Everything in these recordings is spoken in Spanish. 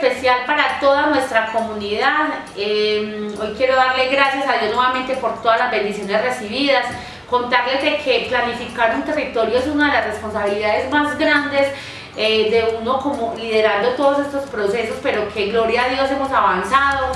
especial para toda nuestra comunidad. Em, hoy quiero darle gracias a Dios nuevamente por todas las bendiciones recibidas. Contarles de que planificar un territorio es una de las responsabilidades más grandes eh, de uno como liderando todos estos procesos, pero que gloria a Dios hemos avanzado.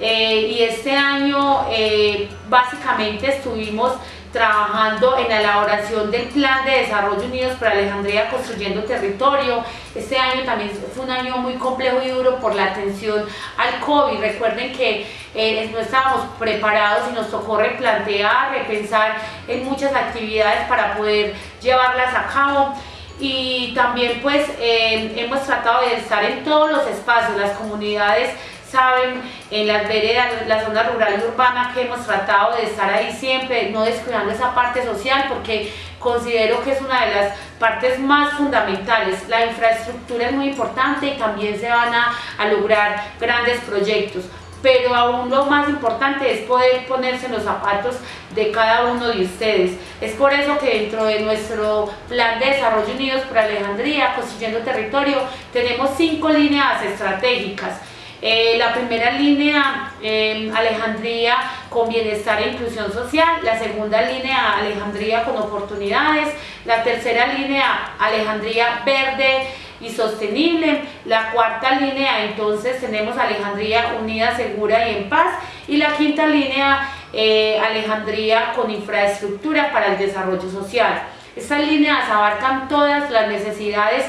Eh, y este año eh, básicamente estuvimos trabajando en la elaboración del Plan de Desarrollo Unidos para Alejandría Construyendo Territorio. Este año también fue un año muy complejo y duro por la atención al COVID. Recuerden que eh, no estábamos preparados y nos tocó replantear, repensar en muchas actividades para poder llevarlas a cabo y también pues hemos tratado de estar en todos los espacios, las comunidades saben, en las veredas, la zona rural y urbana que hemos tratado de estar ahí siempre, no descuidando esa parte social porque considero que es una de las partes más fundamentales. La infraestructura es muy importante y también se van a, a lograr grandes proyectos pero aún lo más importante es poder ponerse en los zapatos de cada uno de ustedes. Es por eso que dentro de nuestro plan de desarrollo unidos por Alejandría, construyendo territorio, tenemos cinco líneas estratégicas. Eh, la primera línea, em, Alejandría con bienestar e inclusión social. La segunda línea, Alejandría con oportunidades. La tercera línea, Alejandría verde y sostenible. La cuarta línea, entonces, tenemos Alejandría unida, segura y en paz. Y la quinta línea, eh, Alejandría con infraestructura para el desarrollo social. Estas líneas abarcan todas las necesidades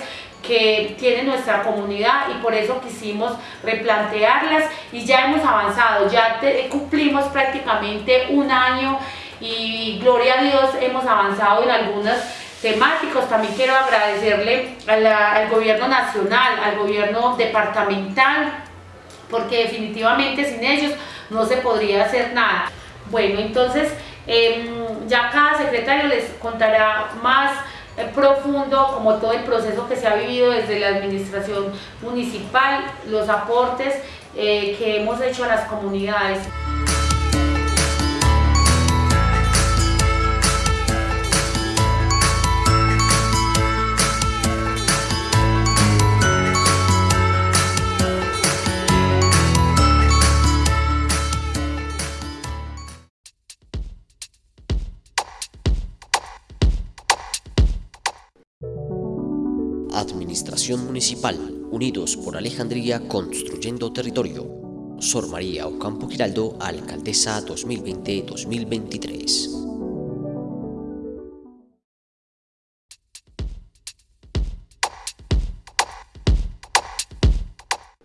que tiene nuestra comunidad y por eso quisimos replantearlas y ya hemos avanzado, ya cumplimos prácticamente un año y gloria a Dios hemos avanzado en algunos temáticos. También quiero agradecerle al gobierno nacional, al gobierno departamental, porque definitivamente sin ellos no se podría hacer nada. Bueno, entonces em, ya cada secretario les contará más profundo como todo el proceso que se ha vivido desde la administración municipal, los aportes eh, que hemos hecho a las comunidades. Administración Municipal, Unidos por Alejandría Construyendo Territorio. Sor María Ocampo Giraldo, Alcaldesa 2020-2023.